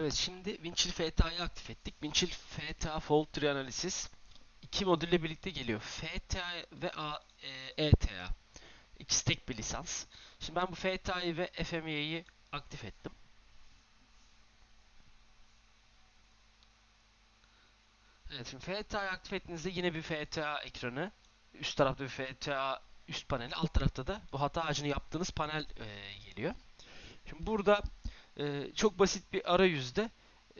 Evet şimdi Winchill FTA'yı aktif ettik. Winchill FTA Fault Tree Analysis iki modülle birlikte geliyor. FTA ve A, e, ETA. İkisi tek bir lisans. Şimdi ben bu FTA'yı ve FME'yi aktif ettim. Evet şimdi FTA'yı aktif ettiğinizde yine bir FTA ekranı. Üst tarafta bir FTA üst paneli. Alt tarafta da bu hata ağacını yaptığınız panel e, geliyor. Şimdi burada e, çok basit bir arayüzde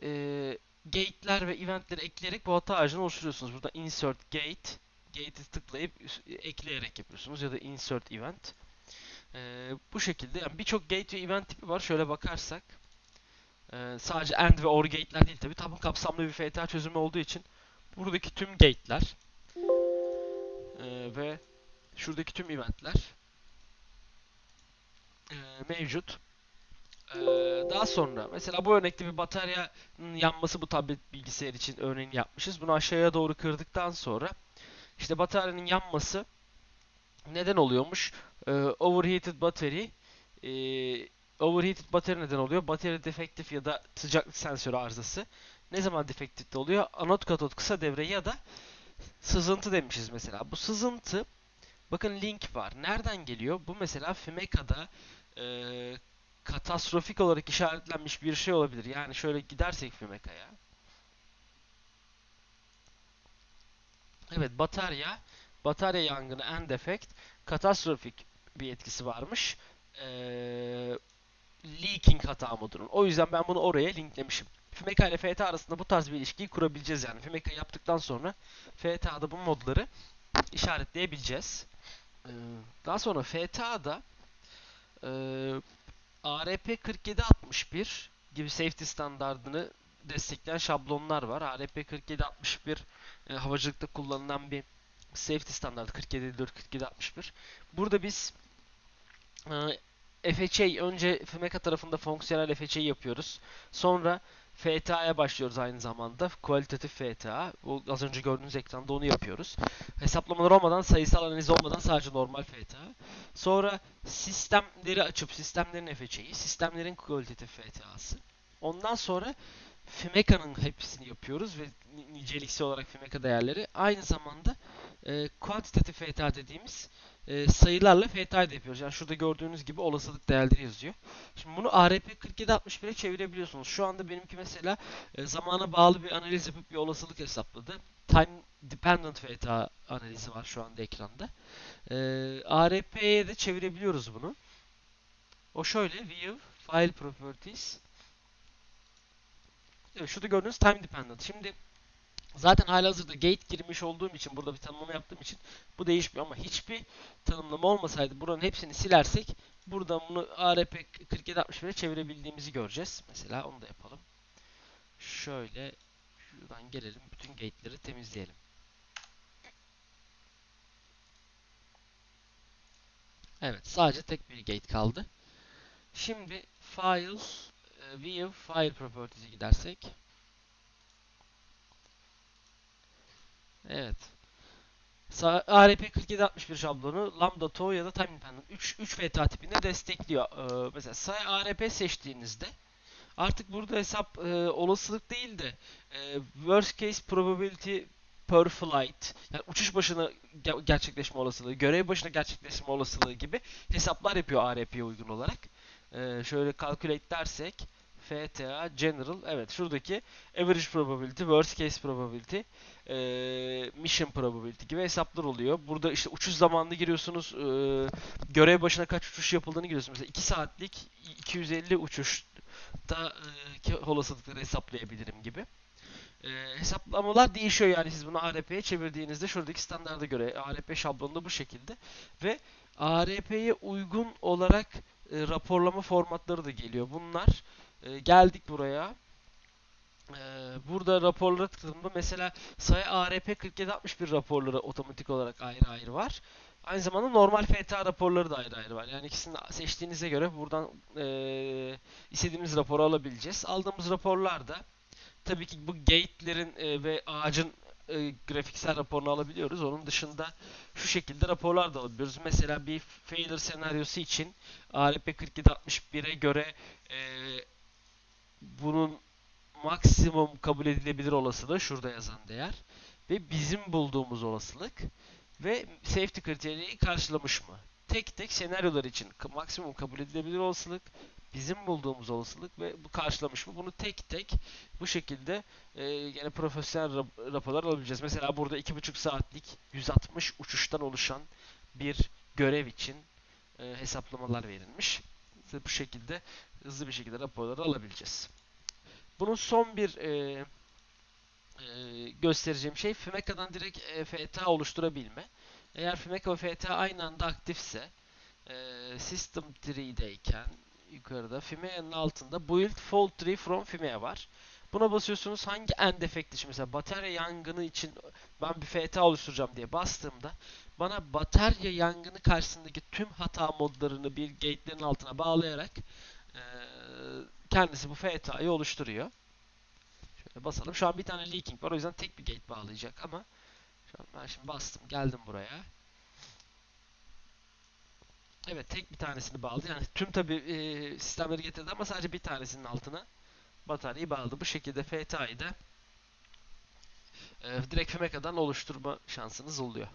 e, gate'ler ve eventleri ekleyerek bu hata ağacını oluşturuyorsunuz. Burada insert gate, gate'i tıklayıp ekleyerek yapıyorsunuz ya da insert event. E, bu şekilde yani birçok gate ve event tipi var. Şöyle bakarsak e, sadece AND ve OR gate'ler değil tabi. Tam kapsamlı bir FTA çözümü olduğu için buradaki tüm gate'ler e, ve şuradaki tüm eventler e, mevcut. Ee, daha sonra mesela bu örnekte bir bataryanın yanması bu tablet bilgisayar için örneğini yapmışız. Bunu aşağıya doğru kırdıktan sonra işte bataryanın yanması neden oluyormuş? Ee, overheated battery e, overheated battery neden oluyor? Battery defektif ya da sıcaklık sensörü arızası. Ne zaman defektif oluyor? Anot katot kısa devre ya da sızıntı demişiz mesela. Bu sızıntı bakın link var. Nereden geliyor? Bu mesela Fimeca'da e, katastrofik olarak işaretlenmiş bir şey olabilir. Yani şöyle gidersek Fimeca'ya. Evet batarya, batarya yangını end effect katastrofik bir etkisi varmış. Ee, leaking hata modunun. O yüzden ben bunu oraya linklemişim. Fimeca ile FTA arasında bu tarz bir ilişkiyi kurabileceğiz yani. Fimeca yaptıktan sonra FTA'da bu modları işaretleyebileceğiz. Ee, daha sonra FTA'da e, ARP 4761 gibi safety standardını destekleyen şablonlar var. ARP 4761 e, havacılıkta kullanılan bir safety standardı 4754 4761. Burada biz e, FHA önce FMK tarafında fonksiyonel FHA yapıyoruz. Sonra FTA'ya başlıyoruz aynı zamanda. Kualitatif FTA. Bu az önce gördüğünüz ekranda onu yapıyoruz. Hesaplamalar olmadan, sayısal analiz olmadan sadece normal FTA. Sonra sistemleri açıp sistemlerin FHA'yı, sistemlerin kualitatif FTA'sı. Ondan sonra Fimeca'nın hepsini yapıyoruz ve niceliksel olarak Fimeca değerleri. Aynı zamanda e, kuantitatif FTA dediğimiz e, sayılarla FTA da yapıyoruz. Yani şurada gördüğünüz gibi olasılık değerleri yazıyor. Şimdi bunu ARP 4761'e çevirebiliyorsunuz. Şu anda benimki mesela e, zamana bağlı bir analiz yapıp bir olasılık hesapladı. Time dependent FTA analizi var şu anda ekranda. E, ARP'ye de çevirebiliyoruz bunu. O şöyle view file properties Evet, şurada gördüğünüz time dependent. Şimdi Zaten halihazırda gate girmiş olduğum için burada bir tanımlama yaptığım için bu değişmiyor ama hiçbir tanımlama olmasaydı buranın hepsini silersek buradan bunu ARP 4761'e çevirebildiğimizi göreceğiz. Mesela onu da yapalım. Şöyle şuradan gelelim. Bütün gate'leri temizleyelim. Evet sadece tek bir gate kaldı. Şimdi file view file properties'e gidersek Evet. ARP 4761 şablonu Lambda To ya da Time Independent 3 3 FTA tipinde destekliyor. Ee, mesela say ARP seçtiğinizde artık burada hesap e, olasılık değil de e, worst case probability per flight yani uçuş başına gerçekleşme olasılığı, görev başına gerçekleşme olasılığı gibi hesaplar yapıyor ARP'ye uygun olarak. Ee, şöyle calculate dersek FTA General evet şuradaki average probability, worst case probability, e, mission probability gibi hesaplar oluyor. Burada işte uçuş zamanını giriyorsunuz. E, görev başına kaç uçuş yapıldığını giriyorsunuz. Mesela 2 saatlik 250 uçuşta e, olasılıkları hesaplayabilirim gibi. E, hesaplamalar değişiyor yani siz bunu ARP'ye çevirdiğinizde şuradaki standarda göre ARP şablonunda bu şekilde ve ARP'ye uygun olarak e, raporlama formatları da geliyor. Bunlar e, geldik buraya. E, burada raporlara tıkladığımda mesela sayı ARP 4761 raporları otomatik olarak ayrı ayrı var. Aynı zamanda normal FTA raporları da ayrı ayrı var. Yani ikisini seçtiğinize göre buradan e, istediğimiz raporu alabileceğiz. Aldığımız raporlarda tabii ki bu gate'lerin e, ve ağacın e, grafiksel raporunu alabiliyoruz. Onun dışında şu şekilde raporlar da alabiliyoruz. Mesela bir failure senaryosu için ARP 4761'e göre e, bunun maksimum kabul edilebilir olasılığı şurada yazan değer ve bizim bulduğumuz olasılık ve safety kriteriyi karşılamış mı? Tek tek senaryolar için maksimum kabul edilebilir olasılık, bizim bulduğumuz olasılık ve bu karşılamış mı? Bunu tek tek bu şekilde e, yine profesyonel rap- raporlar alabileceğiz. Mesela burada 2,5 saatlik 160 uçuştan oluşan bir görev için e, hesaplamalar verilmiş. Bu şekilde hızlı bir şekilde raporları alabileceğiz. Bunun son bir e, e, göstereceğim şey FMECA'dan direkt e, FTA oluşturabilme. Eğer FMECA ve FTA aynı anda aktifse e, System Tree'deyken yukarıda FIMEA'nın altında Build Fault Tree from FIMEA var. Buna basıyorsunuz hangi end efekt için mesela batarya yangını için ben bir FTA oluşturacağım diye bastığımda bana batarya yangını karşısındaki tüm hata modlarını bir gate'lerin altına bağlayarak e, kendisi bu FTA'yı oluşturuyor. Şöyle basalım. Şu an bir tane leaking var. O yüzden tek bir gate bağlayacak ama şu an ben şimdi bastım. Geldim buraya. Evet tek bir tanesini bağladı. Yani tüm tabi e, sistemleri getirdi ama sadece bir tanesinin altına bataryayı bağladı. Bu şekilde FTA'yı da e, direkt FMECA'dan oluşturma şansınız oluyor.